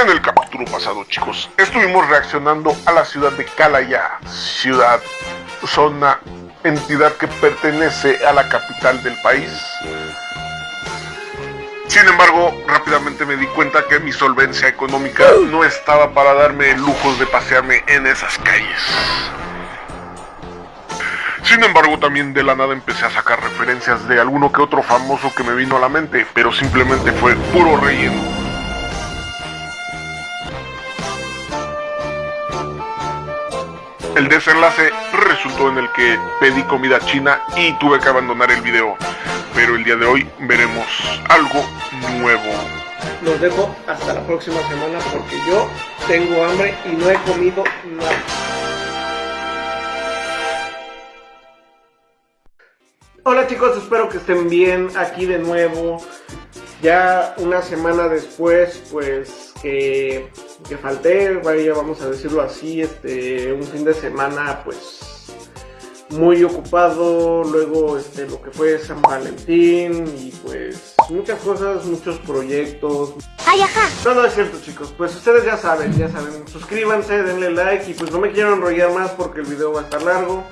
En el capítulo pasado, chicos, estuvimos reaccionando a la ciudad de Calaya, ciudad, zona, entidad que pertenece a la capital del país. Sin embargo, rápidamente me di cuenta que mi solvencia económica no estaba para darme lujos de pasearme en esas calles. Sin embargo, también de la nada empecé a sacar referencias de alguno que otro famoso que me vino a la mente, pero simplemente fue puro relleno. El desenlace resultó en el que pedí comida china y tuve que abandonar el video. Pero el día de hoy veremos algo nuevo. Los dejo hasta la próxima semana porque yo tengo hambre y no he comido nada. Hola chicos, espero que estén bien aquí de nuevo. Ya una semana después, pues que, que falté, vaya, vamos a decirlo así, este, un fin de semana, pues muy ocupado, luego este, lo que fue San Valentín y pues muchas cosas, muchos proyectos. Ay, ajá. No, no es cierto chicos, pues ustedes ya saben, ya saben, suscríbanse, denle like y pues no me quiero enrollar más porque el video va a estar largo.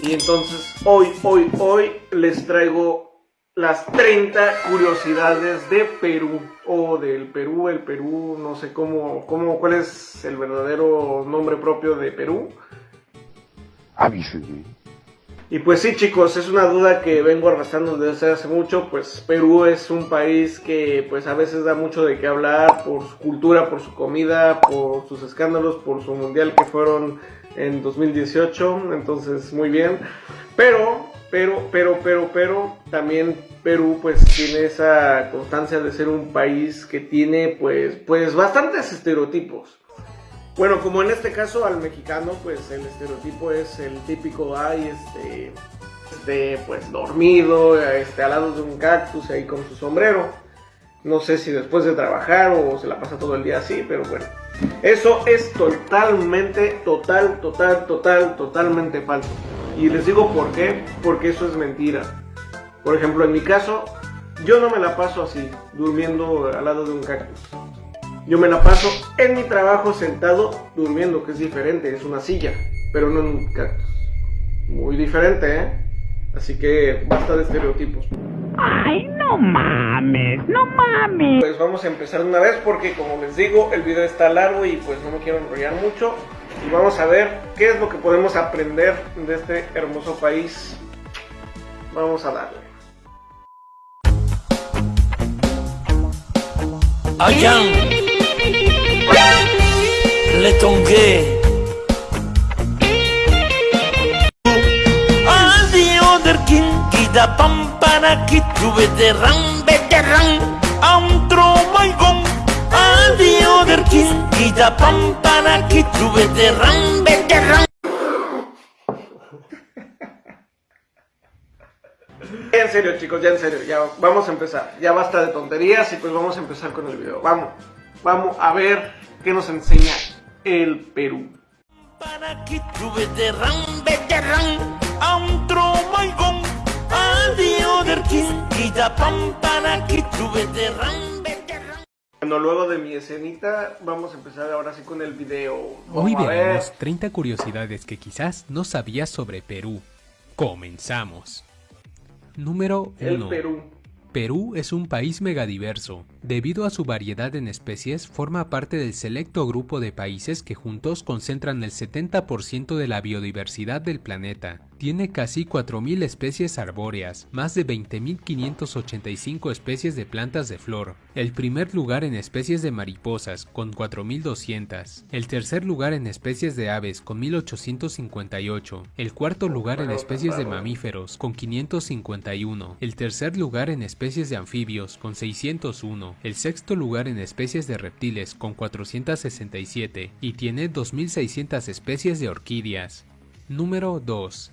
Y entonces hoy, hoy, hoy les traigo las 30 curiosidades de Perú o del Perú, el Perú, no sé cómo, cómo cuál es el verdadero nombre propio de Perú. Avísenme. Y pues sí chicos, es una duda que vengo arrastrando desde hace mucho, pues Perú es un país que pues a veces da mucho de qué hablar por su cultura, por su comida, por sus escándalos, por su mundial que fueron en 2018, entonces muy bien. Pero pero, pero, pero, pero, también Perú pues tiene esa constancia de ser un país que tiene pues, pues bastantes estereotipos. Bueno, como en este caso al mexicano, pues el estereotipo es el típico, ay, este, este, pues dormido, este, al lado de un cactus ahí con su sombrero. No sé si después de trabajar o se la pasa todo el día así, pero bueno. Eso es totalmente, total, total, total, totalmente falso. Y les digo por qué, porque eso es mentira. Por ejemplo, en mi caso, yo no me la paso así, durmiendo al lado de un cactus. Yo me la paso en mi trabajo sentado durmiendo, que es diferente, es una silla, pero no en un cactus. Muy diferente, ¿eh? Así que basta de estereotipos. Ay, no mames, no mames. Pues vamos a empezar una vez porque como les digo, el video está largo y pues no me quiero enrollar mucho y vamos a ver qué es lo que podemos aprender de este hermoso país. Vamos a darle. Ayang Le Tongue Adio der king kita pampana kitu veteran veteran Antro Adio der king kita pampana kitu veteran veteran Ya en serio chicos, ya en serio, ya vamos a empezar. Ya basta de tonterías y pues vamos a empezar con el video. Vamos, vamos a ver qué nos enseña el Perú. Para kitu veteran veteran Antro maigong Adio der king kita pampana kitu veteran veteran Bueno, luego de mi escenita, vamos a empezar ahora sí con el video. Hoy Vamos ver. veremos 30 curiosidades que quizás no sabías sobre Perú. Comenzamos. Número El 1. Perú. Perú es un país megadiverso. Debido a su variedad en especies, forma parte del selecto grupo de países que juntos concentran el 70% de la biodiversidad del planeta. Tiene casi 4.000 especies arbóreas, más de 20.585 especies de plantas de flor, el primer lugar en especies de mariposas, con 4.200, el tercer lugar en especies de aves, con 1.858, el cuarto lugar en especies de mamíferos, con 551, el tercer lugar en especies de anfibios, con 601, el sexto lugar en especies de reptiles, con 467, y tiene 2.600 especies de orquídeas. Número 2.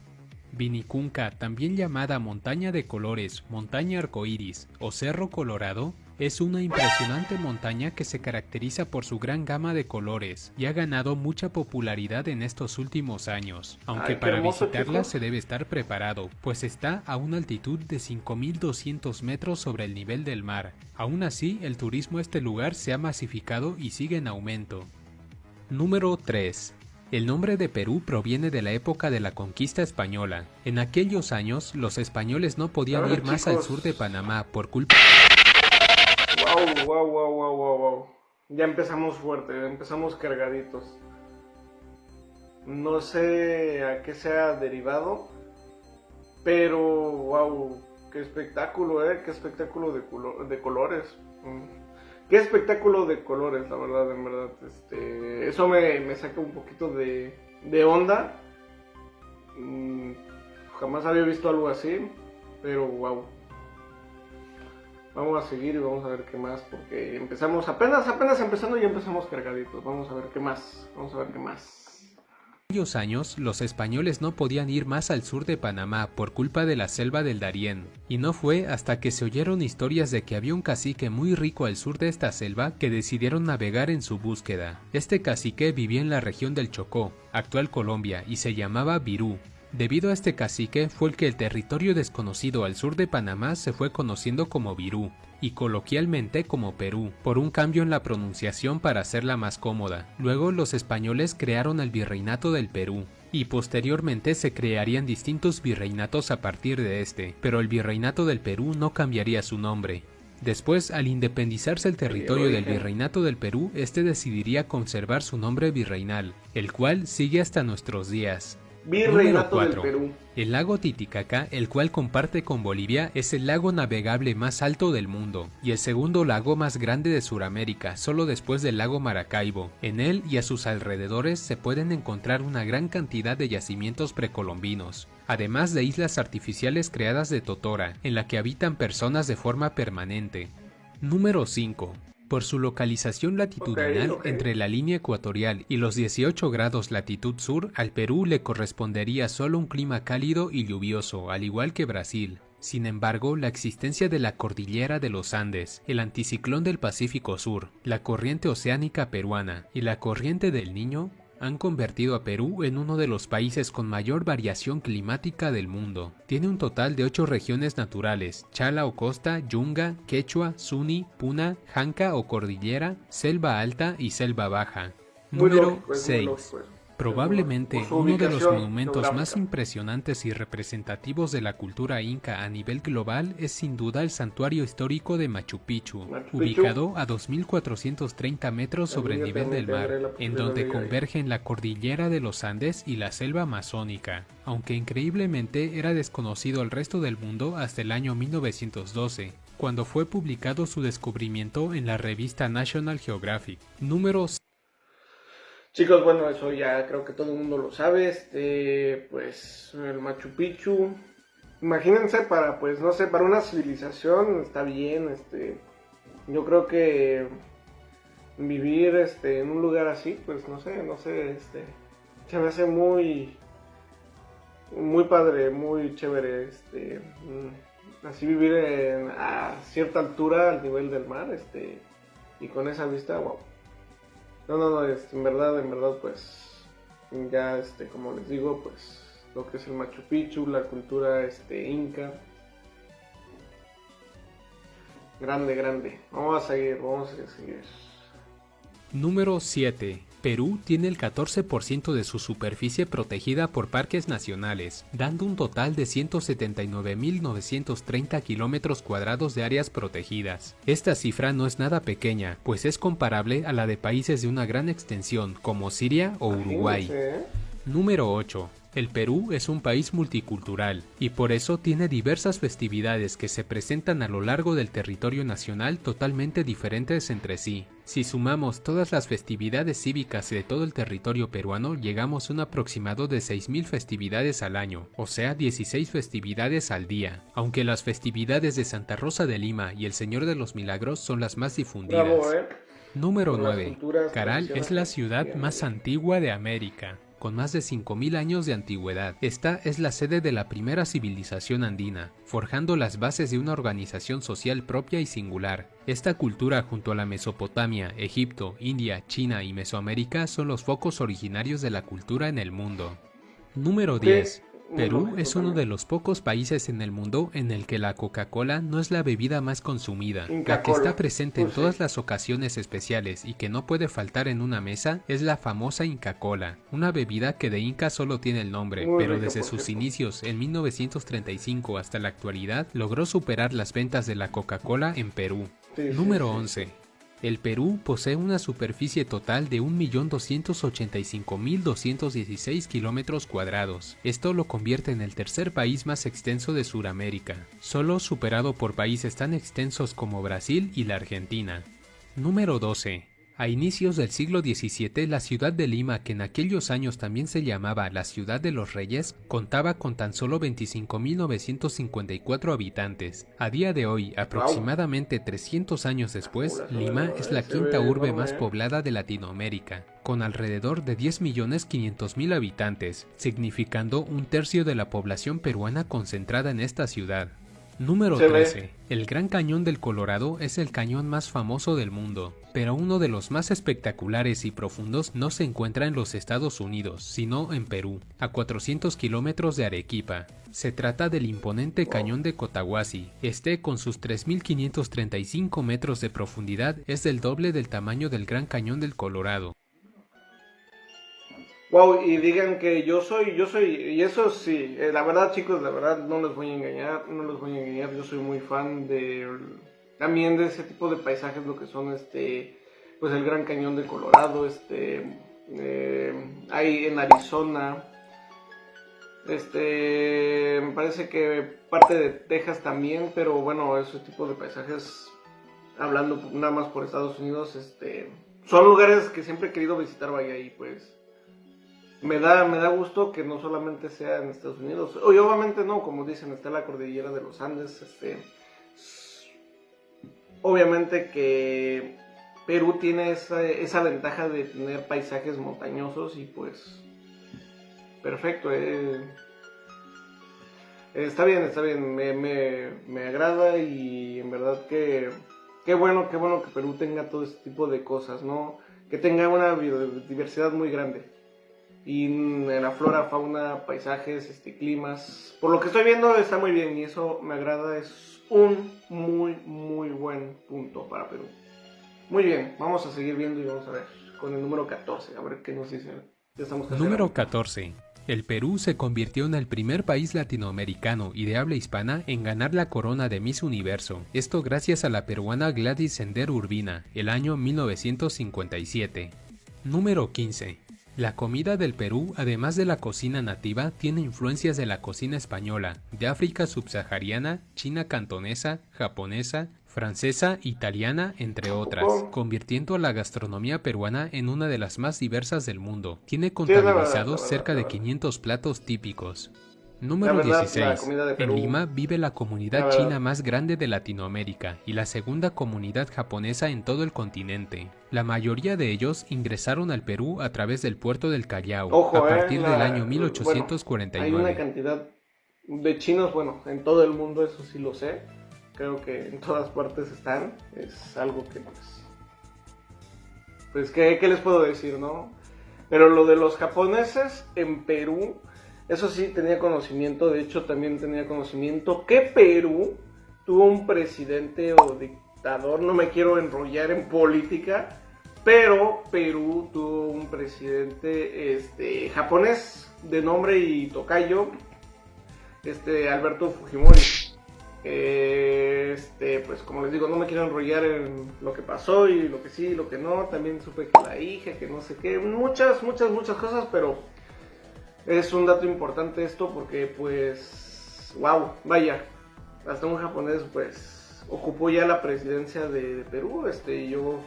Vinicunca, también llamada montaña de colores, montaña arcoíris o cerro colorado, Es una impresionante montaña que se caracteriza por su gran gama de colores y ha ganado mucha popularidad en estos últimos años, aunque Ay, para hermoso, visitarla se debe estar preparado, pues está a una altitud de 5200 metros sobre el nivel del mar. Aún así, el turismo a este lugar se ha masificado y sigue en aumento. Número 3. El nombre de Perú proviene de la época de la conquista española. En aquellos años, los españoles no podían ir más al sur de Panamá por culpa Wow, wow, wow, wow. Ya empezamos fuerte, empezamos cargaditos. No sé a qué sea derivado, pero wow, qué espectáculo, eh, qué espectáculo de, culo- de colores. Mm. Qué espectáculo de colores, la verdad, en verdad. Este, eso me, saca un poquito de, de onda. Mm, jamás había visto algo así, pero wow. Vamos a seguir y vamos a ver qué más, porque empezamos apenas, apenas empezando y empezamos cargaditos. Vamos a ver qué más, vamos a ver qué más. aquellos años, los españoles no podían ir más al sur de Panamá por culpa de la selva del Darién, y no fue hasta que se oyeron historias de que había un cacique muy rico al sur de esta selva que decidieron navegar en su búsqueda. Este cacique vivía en la región del Chocó, actual Colombia, y se llamaba Virú. Debido a este cacique fue el que el territorio desconocido al sur de Panamá se fue conociendo como Virú, y coloquialmente como Perú, por un cambio en la pronunciación para hacerla más cómoda. Luego los españoles crearon el Virreinato del Perú, y posteriormente se crearían distintos virreinatos a partir de este, pero el Virreinato del Perú no cambiaría su nombre. Después, al independizarse el territorio del Virreinato del Perú, este decidiría conservar su nombre virreinal, el cual sigue hasta nuestros días. Virreinato del. Perú. El lago Titicaca, el cual comparte con Bolivia, es el lago navegable más alto del mundo y el segundo lago más grande de Sudamérica, solo después del lago Maracaibo. En él y a sus alrededores se pueden encontrar una gran cantidad de yacimientos precolombinos, además de islas artificiales creadas de totora, en la que habitan personas de forma permanente. Número 5. Por su localización latitudinal entre la línea ecuatorial y los 18 grados latitud sur, al Perú le correspondería solo un clima cálido y lluvioso, al igual que Brasil. Sin embargo, la existencia de la cordillera de los Andes, el anticiclón del Pacífico Sur, la corriente oceánica peruana y la corriente del Niño han convertido a Perú en uno de los países con mayor variación climática del mundo. Tiene un total de 8 regiones naturales, Chala o costa, Yunga, Quechua, Suni, Puna, Janca o cordillera, selva alta y selva baja. Número lógico, es muy 6. Probablemente uno de los monumentos más impresionantes y representativos de la cultura inca a nivel global es sin duda el santuario histórico de Machu Picchu, ubicado a 2.430 metros sobre el nivel del mar, en donde convergen la cordillera de los Andes y la selva amazónica, aunque increíblemente era desconocido al resto del mundo hasta el año 1912, cuando fue publicado su descubrimiento en la revista National Geographic. Número Chicos, bueno, eso ya creo que todo el mundo lo sabe. Este, pues, el Machu Picchu. Imagínense para, pues, no sé, para una civilización está bien, este. Yo creo que vivir, este, en un lugar así, pues, no sé, no sé, este. Se me hace muy, muy padre, muy chévere, este. mm, Así vivir en- a cierta altura al nivel del mar, este. Y con esa vista, wow. No, no, no, este, en verdad, en verdad, pues, ya, este, como les digo, pues, lo que es el Machu Picchu, la cultura, este, inca. Grande, grande. Vamos a seguir, vamos a seguir. Número 7. Perú tiene el 14% de su superficie protegida por parques nacionales, dando un total de 179.930 kilómetros cuadrados de áreas protegidas. Esta cifra no es nada pequeña, pues es comparable a la de países de una gran extensión como Siria o Uruguay. ¿eh? Número 8. El Perú es un país multicultural y por eso tiene diversas festividades que se presentan a lo largo del territorio nacional totalmente diferentes entre sí. Si sumamos todas las festividades cívicas de todo el territorio peruano, llegamos a un aproximado de 6.000 festividades al año, o sea 16 festividades al día, aunque las festividades de Santa Rosa de Lima y el Señor de los Milagros son las más difundidas. Bravo, ¿eh? Número Por las 9. culturas Caral es la ciudad más antigua de América. con más de 5.000 años de antigüedad. Esta es la sede de la primera civilización andina, forjando las bases de una organización social propia y singular. Esta cultura junto a la Mesopotamia, Egipto, India, China y Mesoamérica son los focos originarios de la cultura en el mundo. Número 10. Perú es uno de los pocos países en el mundo en el que la Coca-Cola no es la bebida más consumida. La que está presente en todas las ocasiones especiales y que no puede faltar en una mesa es la famosa Inca Cola, una bebida que de Inca solo tiene el nombre, pero desde sus inicios en 1935 hasta la actualidad logró superar las ventas de la Coca-Cola en Perú. Número 11. El Perú posee una superficie total de 1.285.216 kilómetros cuadrados. Esto lo convierte en el tercer país más extenso de Sudamérica, solo superado por países tan extensos como Brasil y la Argentina. Número 12. A inicios del siglo XVII, la ciudad de Lima, que en aquellos años también se llamaba la Ciudad de los Reyes, contaba con tan solo 25.954 habitantes. A día de hoy, aproximadamente 300 años después, Lima es la quinta urbe más poblada de Latinoamérica, con alrededor de 10.500.000 habitantes, significando un tercio de la población peruana concentrada en esta ciudad. Número 13. El Gran Cañón del Colorado es el cañón más famoso del mundo, pero uno de los más espectaculares y profundos no se encuentra en los Estados Unidos, sino en Perú, a 400 kilómetros de Arequipa. Se trata del imponente cañón de Cotahuasi. Este, con sus 3.535 metros de profundidad, es el doble del tamaño del Gran Cañón del Colorado. Wow, y digan que yo soy, yo soy, y eso sí, eh, la verdad chicos, la verdad no les voy a engañar, no les voy a engañar, yo soy muy fan de, también de ese tipo de paisajes, lo que son este, pues el Gran Cañón de Colorado, este, eh, hay en Arizona, este, me parece que parte de Texas también, pero bueno, ese tipo de paisajes, hablando nada más por Estados Unidos, este, son lugares que siempre he querido visitar, vaya, y pues me da, me da gusto que no solamente sea en Estados Unidos. Y obviamente no, como dicen, está la cordillera de los Andes. Este, obviamente que Perú tiene esa, esa ventaja de tener paisajes montañosos y pues perfecto. Eh. Está bien, está bien, me, me, me agrada y en verdad que qué bueno, qué bueno que Perú tenga todo este tipo de cosas, ¿no? Que tenga una biodiversidad muy grande y en la flora, fauna, paisajes, este, climas. Por lo que estoy viendo está muy bien y eso me agrada, es un muy muy buen punto para Perú. Muy bien, vamos a seguir viendo y vamos a ver con el número 14, a ver qué nos dice. número 14. El Perú se convirtió en el primer país latinoamericano y de habla hispana en ganar la corona de Miss Universo, esto gracias a la peruana Gladys Sender Urbina, el año 1957. Número 15. La comida del Perú, además de la cocina nativa, tiene influencias de la cocina española, de África subsahariana, china cantonesa, japonesa, francesa, italiana, entre otras, convirtiendo a la gastronomía peruana en una de las más diversas del mundo. Tiene contabilizados cerca de 500 platos típicos. Número 16. En Lima vive la comunidad china más grande de Latinoamérica y la segunda comunidad japonesa en todo el continente. La mayoría de ellos ingresaron al Perú a través del puerto del Callao a partir del año 1849. hay una cantidad de chinos, bueno, en todo el mundo, eso sí lo sé. Creo que en todas partes están. Es algo que pues... Pues, ¿qué, qué les puedo decir, no? Pero lo de los japoneses en Perú eso sí tenía conocimiento, de hecho también tenía conocimiento que Perú tuvo un presidente o dictador, no me quiero enrollar en política, pero Perú tuvo un presidente este, japonés de nombre y tocayo, este, Alberto Fujimori. Este, pues como les digo, no me quiero enrollar en lo que pasó y lo que sí, lo que no. También supe que la hija, que no sé qué, muchas, muchas, muchas cosas, pero es un dato importante esto porque pues, wow, vaya, hasta un japonés pues ocupó ya la presidencia de, Perú, este, yo,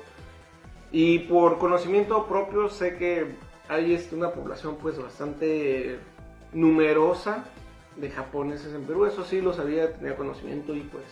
y por conocimiento propio sé que hay este, una población pues bastante numerosa de japoneses en Perú, eso sí lo sabía, tenía conocimiento y pues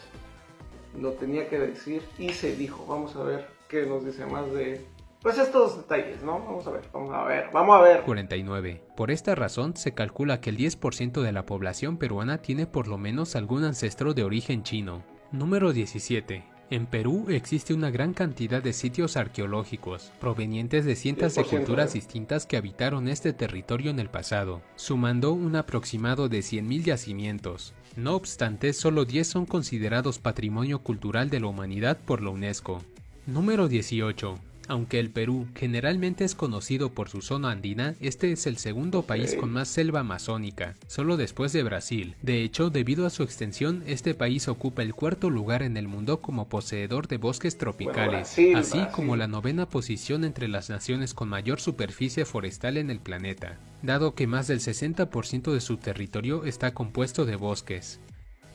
lo tenía que decir y se dijo, vamos a ver qué nos dice más de pues estos detalles, ¿no? Vamos a ver, vamos a ver, vamos a ver. 49. Por esta razón se calcula que el 10% de la población peruana tiene por lo menos algún ancestro de origen chino. Número 17. En Perú existe una gran cantidad de sitios arqueológicos, provenientes de cientos de 10%, culturas eh. distintas que habitaron este territorio en el pasado, sumando un aproximado de 100.000 yacimientos. No obstante, solo 10 son considerados Patrimonio Cultural de la Humanidad por la UNESCO. Número 18. Aunque el Perú generalmente es conocido por su zona andina, este es el segundo país con más selva amazónica, solo después de Brasil. De hecho, debido a su extensión, este país ocupa el cuarto lugar en el mundo como poseedor de bosques tropicales, Brasil, así Brasil. como la novena posición entre las naciones con mayor superficie forestal en el planeta, dado que más del 60% de su territorio está compuesto de bosques.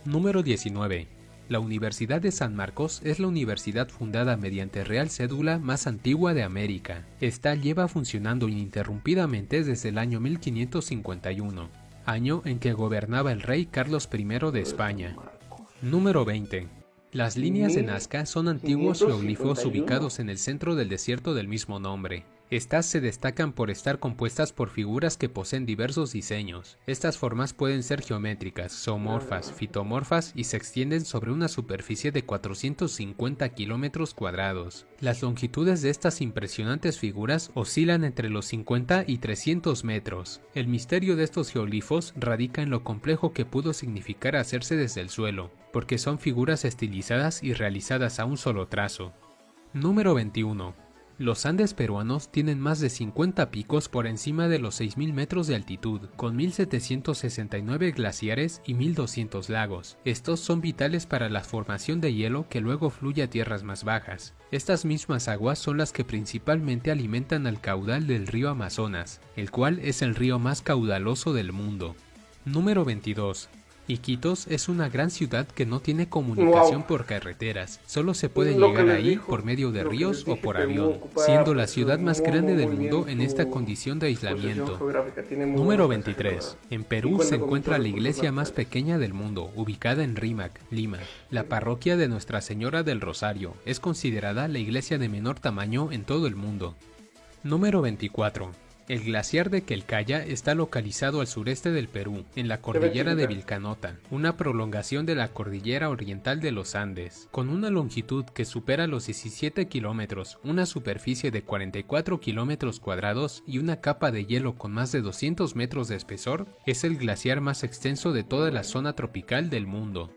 Número 19. La Universidad de San Marcos es la universidad fundada mediante real cédula más antigua de América. Esta lleva funcionando ininterrumpidamente desde el año 1551, año en que gobernaba el rey Carlos I de España. Número 20. Las líneas de Nazca son antiguos 1551. geoglifos ubicados en el centro del desierto del mismo nombre. Estas se destacan por estar compuestas por figuras que poseen diversos diseños. Estas formas pueden ser geométricas, zoomorfas, fitomorfas y se extienden sobre una superficie de 450 kilómetros cuadrados. Las longitudes de estas impresionantes figuras oscilan entre los 50 y 300 metros. El misterio de estos geoglifos radica en lo complejo que pudo significar hacerse desde el suelo, porque son figuras estilizadas y realizadas a un solo trazo. Número 21. Los Andes peruanos tienen más de 50 picos por encima de los 6.000 metros de altitud, con 1.769 glaciares y 1.200 lagos. Estos son vitales para la formación de hielo que luego fluye a tierras más bajas. Estas mismas aguas son las que principalmente alimentan al caudal del río Amazonas, el cual es el río más caudaloso del mundo. Número 22. Iquitos es una gran ciudad que no tiene comunicación Wow. por carreteras, solo se puede Lo llegar ahí dijo, por medio de ríos o por avión, siendo la pues, ciudad más grande del mundo en esta su condición de aislamiento. Número buen paisaje, 23. la verdad. En Perú se encuentra la iglesia más pequeña del mundo, ubicada en Rímac, Lima. La parroquia de Nuestra Señora del Rosario es considerada la iglesia de menor tamaño en todo el mundo. Número 24. El glaciar de Quelcaya está localizado al sureste del Perú, en la cordillera de. Vilcanota, una prolongación de la cordillera oriental de los Andes. Con una longitud que supera los 17 kilómetros, una superficie de 44 kilómetros cuadrados y una capa de hielo con más de 200 metros de espesor, es el glaciar más extenso de toda la zona tropical del mundo.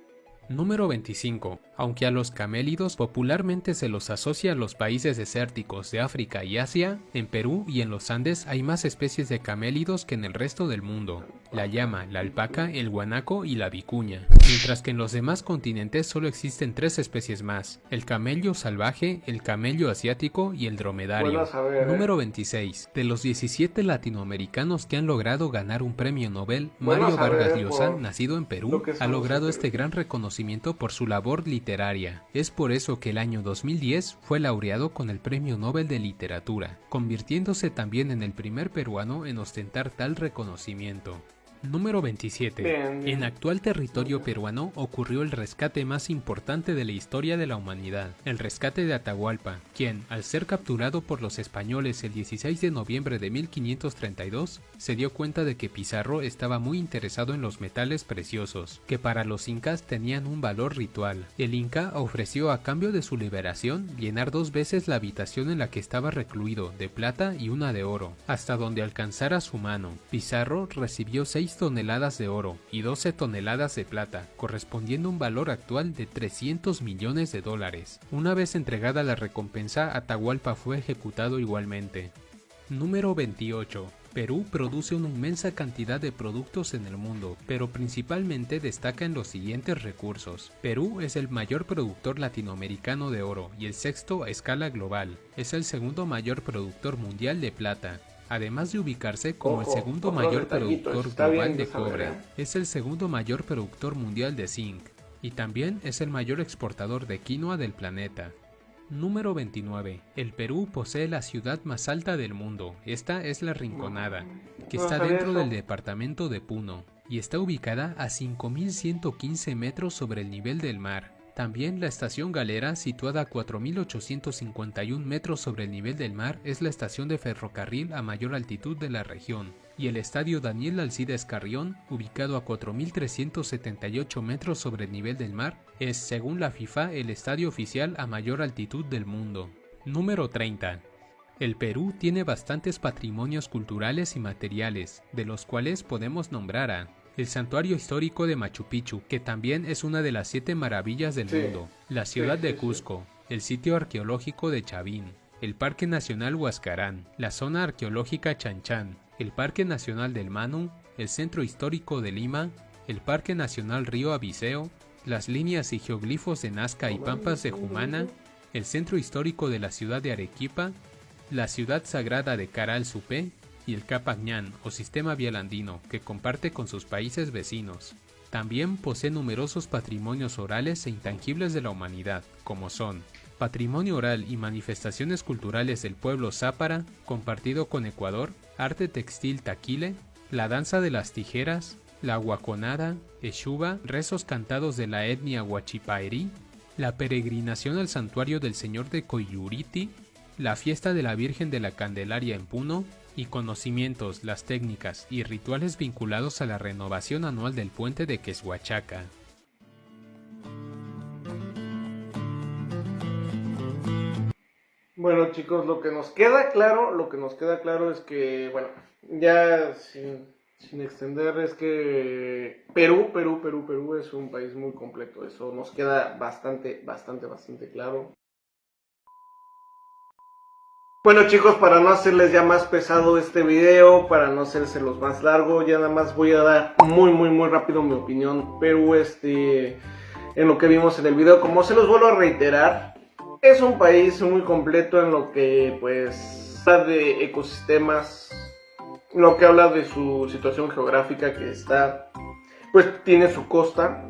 Número 25. Aunque a los camélidos popularmente se los asocia a los países desérticos de África y Asia, en Perú y en los Andes hay más especies de camélidos que en el resto del mundo. La llama, la alpaca, el guanaco y la vicuña. Mientras que en los demás continentes solo existen tres especies más, el camello salvaje, el camello asiático y el dromedario. Saber, ¿eh? Número 26. De los 17 latinoamericanos que han logrado ganar un premio Nobel, Mario Vargas Llosa, por nacido en Perú, ha logrado este gran reconocimiento por su labor literaria. Es por eso que el año 2010 fue laureado con el Premio Nobel de Literatura, convirtiéndose también en el primer peruano en ostentar tal reconocimiento. Número 27. Bien, bien. En actual territorio peruano ocurrió el rescate más importante de la historia de la humanidad, el rescate de Atahualpa, quien, al ser capturado por los españoles el 16 de noviembre de 1532, se dio cuenta de que Pizarro estaba muy interesado en los metales preciosos, que para los incas tenían un valor ritual. El inca ofreció a cambio de su liberación llenar dos veces la habitación en la que estaba recluido, de plata y una de oro, hasta donde alcanzara su mano. Pizarro recibió 6 toneladas de oro y 12 toneladas de plata, correspondiendo a un valor actual de 300 millones de dólares. Una vez entregada la recompensa, Atahualpa fue ejecutado igualmente. Número 28. Perú produce una inmensa cantidad de productos en el mundo, pero principalmente destaca en los siguientes recursos. Perú es el mayor productor latinoamericano de oro y el sexto a escala global. Es el segundo mayor productor mundial de plata. Además de ubicarse como el segundo mayor productor global de cobre, es el segundo mayor productor mundial de zinc y también es el mayor exportador de quinoa del planeta. Número 29. El Perú posee la ciudad más alta del mundo. Esta es la Rinconada, que está dentro del departamento de Puno y está ubicada a 5.115 metros sobre el nivel del mar. También la estación Galera, situada a 4.851 metros sobre el nivel del mar, es la estación de ferrocarril a mayor altitud de la región, y el estadio Daniel Alcides Carrión, ubicado a 4.378 metros sobre el nivel del mar, es, según la FIFA, el estadio oficial a mayor altitud del mundo. Número 30. El Perú tiene bastantes patrimonios culturales y materiales, de los cuales podemos nombrar a el santuario histórico de Machu Picchu, que también es una de las siete maravillas del Sí. mundo, la ciudad Sí, de sí. Cusco, el sitio arqueológico de Chavín, el Parque Nacional Huascarán, la zona arqueológica Chanchán, el Parque Nacional del Manu, el Centro Histórico de Lima, el Parque Nacional Río Abiseo, las líneas y geoglifos de Nazca y Pampas de Jumana, el Centro Histórico de la ciudad de Arequipa, la ciudad sagrada de Caral Supé y el Capañán o sistema vial andino que comparte con sus países vecinos. También posee numerosos patrimonios orales e intangibles de la humanidad, como son patrimonio oral y manifestaciones culturales del pueblo zápara, compartido con Ecuador, arte textil taquile, la danza de las tijeras, la guaconada, eshuba, rezos cantados de la etnia huachipaerí, la peregrinación al santuario del Señor de Coyuriti, la fiesta de la Virgen de la Candelaria en Puno y conocimientos, las técnicas y rituales vinculados a la renovación anual del puente de Queshuachaca. Bueno chicos, lo que nos queda claro, lo que nos queda claro es que, bueno, ya sin, sin extender es que Perú, Perú, Perú, Perú es un país muy completo, eso nos queda bastante, bastante, bastante claro. Bueno chicos, para no hacerles ya más pesado este video, para no hacérselos más largo, ya nada más voy a dar muy, muy, muy rápido mi opinión. Perú, este, en lo que vimos en el video, como se los vuelvo a reiterar, es un país muy completo en lo que pues habla de ecosistemas, lo que habla de su situación geográfica que está, pues tiene su costa.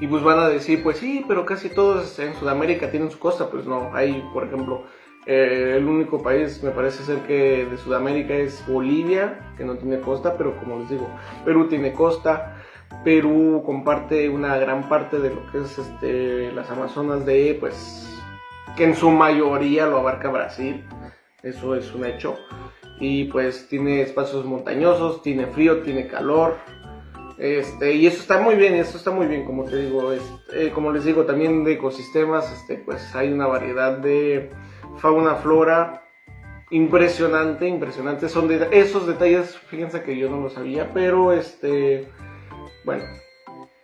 Y pues van a decir, pues sí, pero casi todos en Sudamérica tienen su costa. Pues no, hay, por ejemplo, eh, el único país me parece ser que de Sudamérica es Bolivia, que no tiene costa, pero como les digo, Perú tiene costa. Perú comparte una gran parte de lo que es este, las Amazonas de, pues, que en su mayoría lo abarca Brasil, eso es un hecho. Y pues tiene espacios montañosos, tiene frío, tiene calor. Este, y eso está muy bien, eso está muy bien, como te digo, eh, como les digo, también de ecosistemas, este, pues hay una variedad de fauna, flora, impresionante, impresionante. Son de, esos detalles, fíjense que yo no lo sabía, pero este, bueno,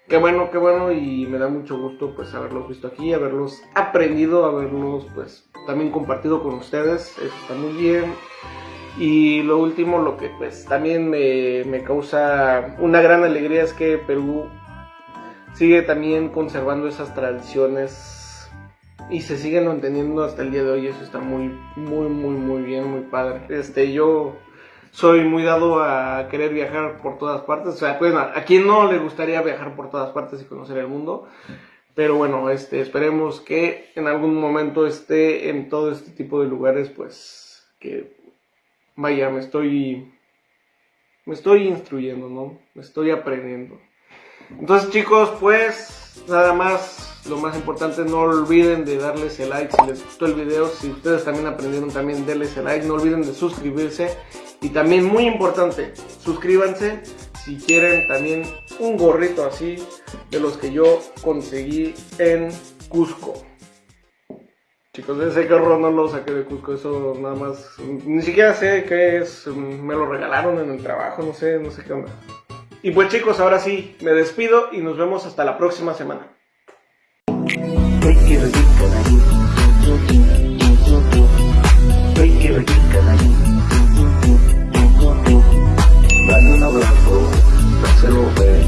qué bueno, qué bueno y me da mucho gusto pues haberlos visto aquí, haberlos aprendido, haberlos pues también compartido con ustedes, eso está muy bien. Y lo último, lo que pues también me, me causa una gran alegría es que Perú sigue también conservando esas tradiciones y se siguen manteniendo hasta el día de hoy. Eso está muy, muy, muy, muy bien, muy padre. Este, yo soy muy dado a querer viajar por todas partes. O sea, pues a quien no le gustaría viajar por todas partes y conocer el mundo. Pero bueno, este, esperemos que en algún momento esté en todo este tipo de lugares, pues que vaya, me estoy me estoy instruyendo, ¿no? Me estoy aprendiendo. Entonces, chicos, pues nada más, lo más importante, no olviden de darles el like si les gustó el video, si ustedes también aprendieron también denles el like, no olviden de suscribirse y también muy importante, suscríbanse si quieren también un gorrito así de los que yo conseguí en Cusco. Chicos, ese gorro no lo saqué de Cusco, eso nada más, ni siquiera sé qué es, me lo regalaron en el trabajo, no sé, no sé qué onda. Y pues chicos, ahora sí, me despido y nos vemos hasta la próxima semana. Dale un abrazo, dáselo ver.